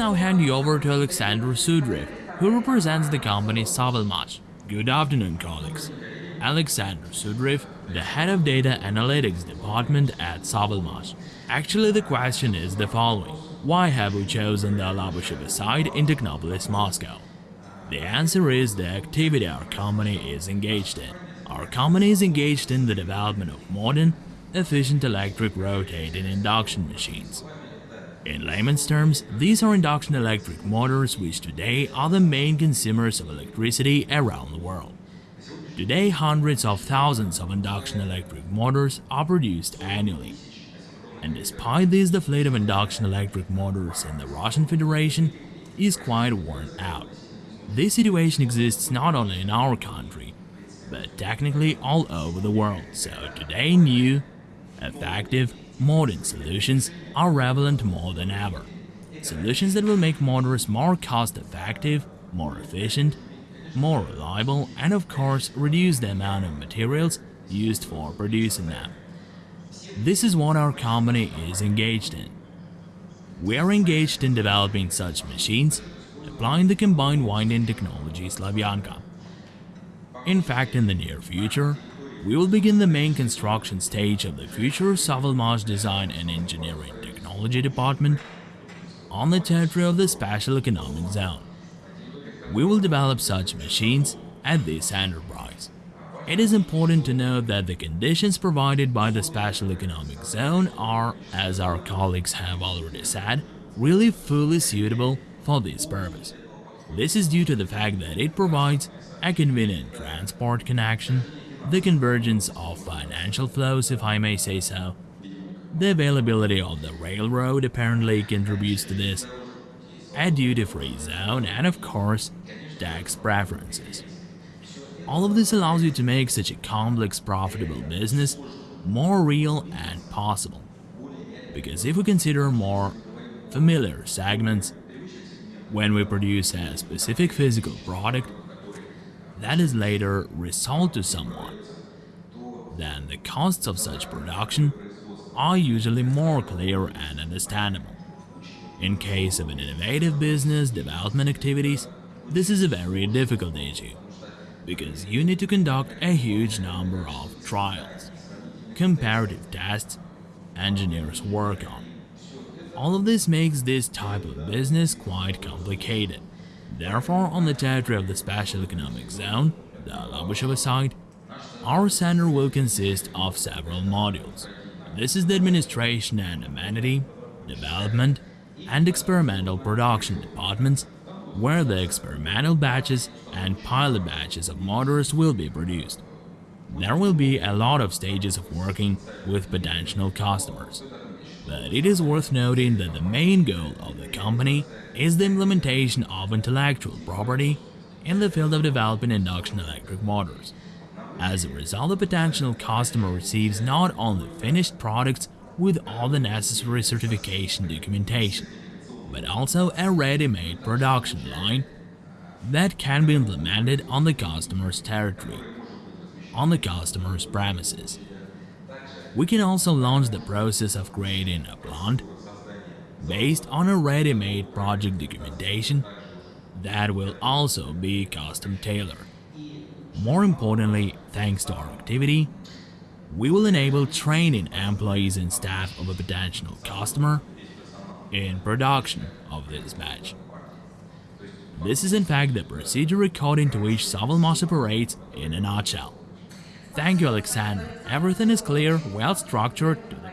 now hand you over to Alexander Sudrev, who represents the company Savalmash. Good afternoon, colleagues. Alexander Sudrev, the head of data analytics department at Savalmash. Actually, the question is the following. Why have we chosen the Alabushevo site in Technopolis, Moscow? The answer is the activity our company is engaged in. Our company is engaged in the development of modern, efficient electric rotating induction machines. In layman's terms, these are induction electric motors which today are the main consumers of electricity around the world. Today, hundreds of thousands of induction electric motors are produced annually. And despite this, the fleet of induction electric motors in the Russian Federation is quite worn out. This situation exists not only in our country, but technically all over the world. So today, new, effective, modern solutions are relevant more than ever. Solutions that will make motors more cost effective, more efficient, more reliable, and of course reduce the amount of materials used for producing them. This is what our company is engaged in. We are engaged in developing such machines, applying the combined winding technology Slavyanka. In fact, in the near future, we will begin the main construction stage of the future Savalmash Design and Engineering Technology Department on the territory of the Special Economic Zone. We will develop such machines at this enterprise. It is important to note that the conditions provided by the Special Economic Zone are, as our colleagues have already said, really fully suitable for this purpose. This is due to the fact that it provides a convenient transport connection, the convergence of financial flows if I may say so, the availability of the railroad apparently contributes to this, a duty-free zone and of course, tax preferences. All of this allows you to make such a complex profitable business more real and possible. Because if we consider more familiar segments, when we produce a specific physical product that is later resold to someone, then the costs of such production are usually more clear and understandable. In case of an innovative business development activities, this is a very difficult issue, because you need to conduct a huge number of trials, comparative tests, engineers work on. All of this makes this type of business quite complicated. Therefore, on the territory of the Special Economic Zone, the Labusheva site, our center will consist of several modules. This is the administration and amenity, development, and experimental production departments, where the experimental batches and pilot batches of motors will be produced. There will be a lot of stages of working with potential customers. But it is worth noting that the main goal of the company is the implementation of intellectual property in the field of developing induction electric motors. As a result, the potential customer receives not only finished products with all the necessary certification documentation, but also a ready-made production line that can be implemented on the customer's territory, on the customer's premises. We can also launch the process of creating a plant based on a ready-made project documentation that will also be custom tailored. More importantly, thanks to our activity, we will enable training employees and staff of a potential customer in production of this batch. This is in fact the procedure according to which Savalmash operates in a nutshell. Thank you, Alexander. Everything is clear, well structured, to the